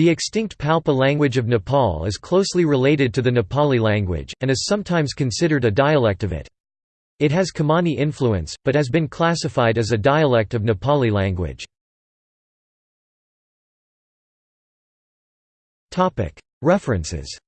The extinct Palpa language of Nepal is closely related to the Nepali language, and is sometimes considered a dialect of it. It has Kamani influence, but has been classified as a dialect of Nepali language. References